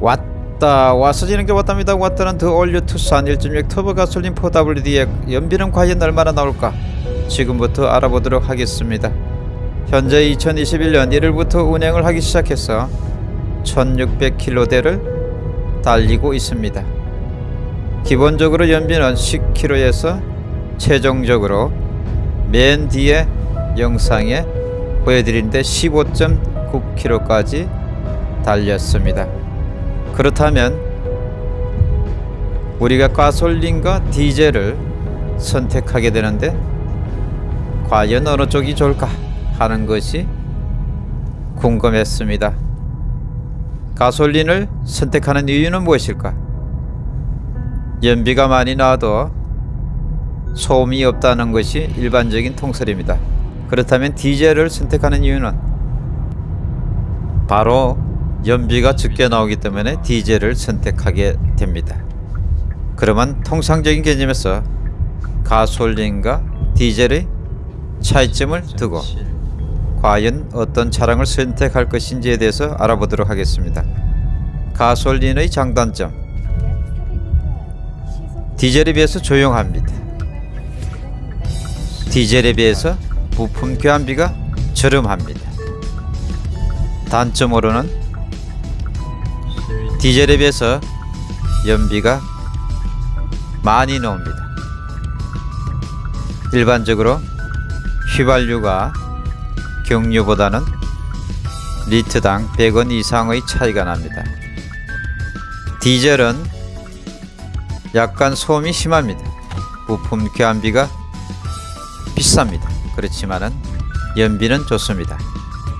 왔다 와서 지는 게 왔답니다. 왔다는 더 올류 투싼 1.6 터보 가솔린 4WD의 연비는 과연 얼마나 나올까? 지금부터 알아보도록 하겠습니다. 현재 2021년 1일부터 운행을 하기 시작해서 1600km대를 달리고 있습니다. 기본적으로 연비는 10km에서 최종적으로 맨 뒤에 영상에 보여드리는데 15.9km까지 달렸습니다. 그렇다면 우리가 가솔린과 디젤을 선택하게 되는데 과연 어느 쪽이 좋을까 하는 것이 궁금했습니다. 가솔린을 선택하는 이유는 무엇일까? 연비가 많이 나와도 소음이 없다는 것이 일반적인 통설입니다. 그렇다면 디젤을 선택하는 이유는 바로 연비가 적게 나오기 때문에 디젤을 선택하게 됩니다. 그러면 통상적인 개념에서 가솔린과 디젤의 차이점을 두고 과연 어떤 차량을 선택할 것인지에 대해서 알아보도록 하겠습니다. 가솔린의 장단점 디젤에 비해서 조용합니다. 디젤에 비해서 부품 교환비가 저렴합니다. 단점으로는 디젤에 비해서 연비가 많이 나옵니다. 일반적으로 휘발유가 경유보다는 리터당 100원 이상의 차이가 납니다. 디젤은 약간 소음이 심합니다. 부품 교환비가 비쌉니다. 그렇지만은 연비는 좋습니다.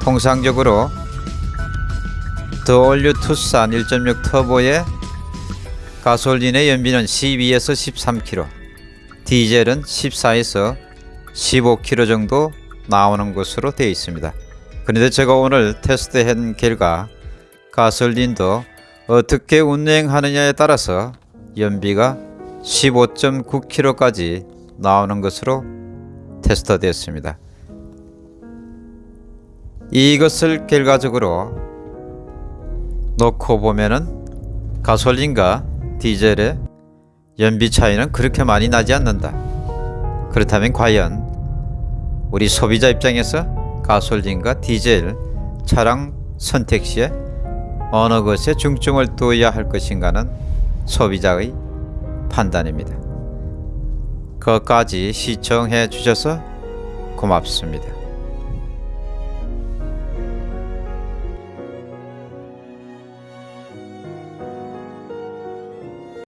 통상적으로 the all new 투싼 1.6 터보의 가솔린의 연비는 12에서 13km, 디젤은 14에서 15km 정도 나오는 것으로 되어 있습니다. 그런데 제가 오늘 테스트한 결과 가솔린도 어떻게 운행하느냐에 따라서 연비가 15.9km까지 나오는 것으로 테스트되었습니다. 이것을 결과적으로 놓고 보면은 가솔린과 디젤의 연비 차이는 그렇게 많이 나지 않는다. 그렇다면 과연 우리 소비자 입장에서 가솔린과 디젤 차량 선택 시에 어느 것에 중점을 두어야 할 것인가는 소비자의 판단입니다. 끝까지 시청해 주셔서 고맙습니다.